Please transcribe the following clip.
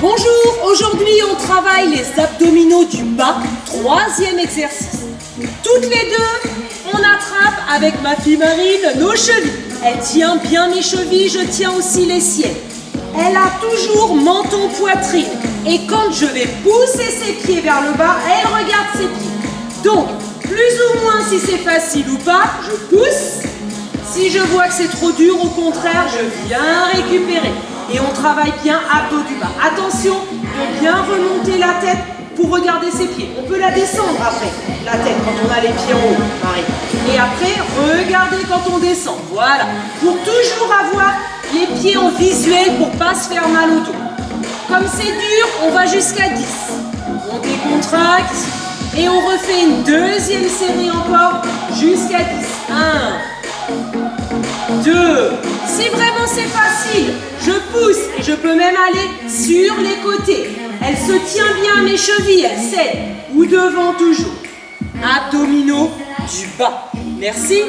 Bonjour, aujourd'hui on travaille les abdominaux du bas, troisième exercice. Toutes les deux, on attrape avec ma fille Marine nos chevilles. Elle tient bien mes chevilles, je tiens aussi les siennes. Elle a toujours menton poitrine. Et quand je vais pousser ses pieds vers le bas, elle regarde ses pieds. Donc, plus ou moins si c'est facile ou pas, je pousse. Si je vois que c'est trop dur, au contraire, je viens récupérer. Et on travaille bien abdos du bas. Attention de bien remonter la tête pour regarder ses pieds. On peut la descendre après, la tête, quand on a les pieds en haut, Marie. Et après, regardez quand on descend. Voilà. Pour toujours avoir les pieds en visuel pour pas se faire mal au dos. Comme c'est dur, on va jusqu'à 10. On décontracte et on refait une deuxième série encore jusqu'à 10. 1, 2. Si vraiment c'est facile, je pousse et je peux même aller sur les côtés. Elle se tient bien à mes chevilles, elle sait. Ou devant toujours. Abdominaux du bas. Merci.